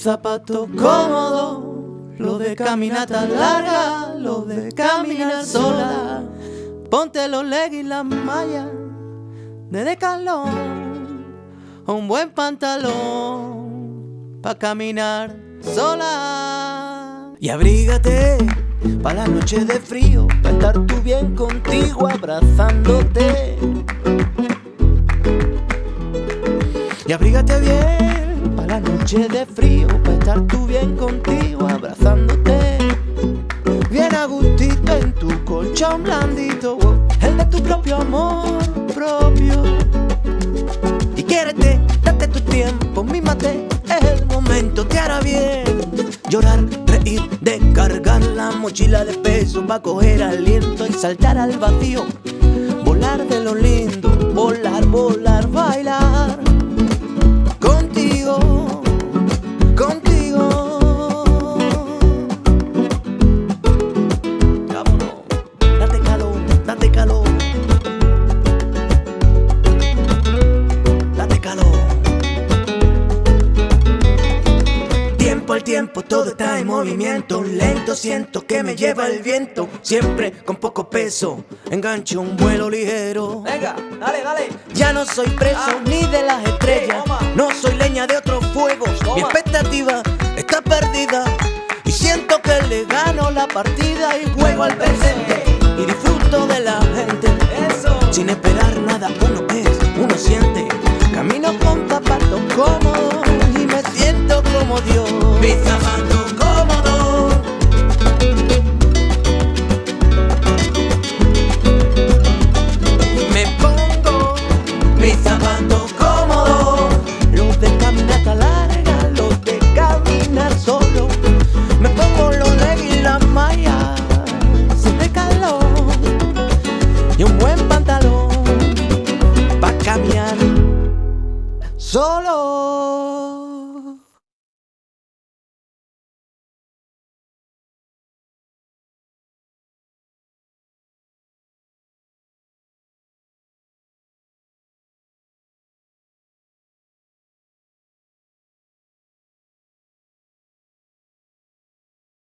zapatos cómodos, los de caminata larga, los de caminar sola. Ponte los leggings y las mallas de decalón, un buen pantalón pa' caminar sola. Y abrígate pa' la noche de frío, pa' estar tú bien contigo abrazándote. Y abrígate bien pa' la noche de frío, pa' estar tú bien contigo abrazándote. Bien a gustito en tu colchón blandito, el de tu propio amor propio. Y quiérete, date tu tiempo, mímate, es el momento, te hará bien. Llorar, reír, descargar la mochila de peso, va a coger aliento y saltar al vacío. Volar de lo lindo, volar, volar, bailar. Al tiempo, todo está en movimiento. Lento siento que me lleva el viento. Siempre con poco peso, engancho un vuelo ligero. Venga, dale, dale. Ya no soy preso Ah. ni de las estrellas. No soy leña de otros fuegos. Mi expectativa está perdida. Y siento que le gano la partida y juego al presente. Y disfruto de la gente. Eso. Sin esperar nada, uno es, uno siente. Camino con zapatos cómodos y me siento como Dios. Pizza Mango cómodo. Me pongo Pizza Mango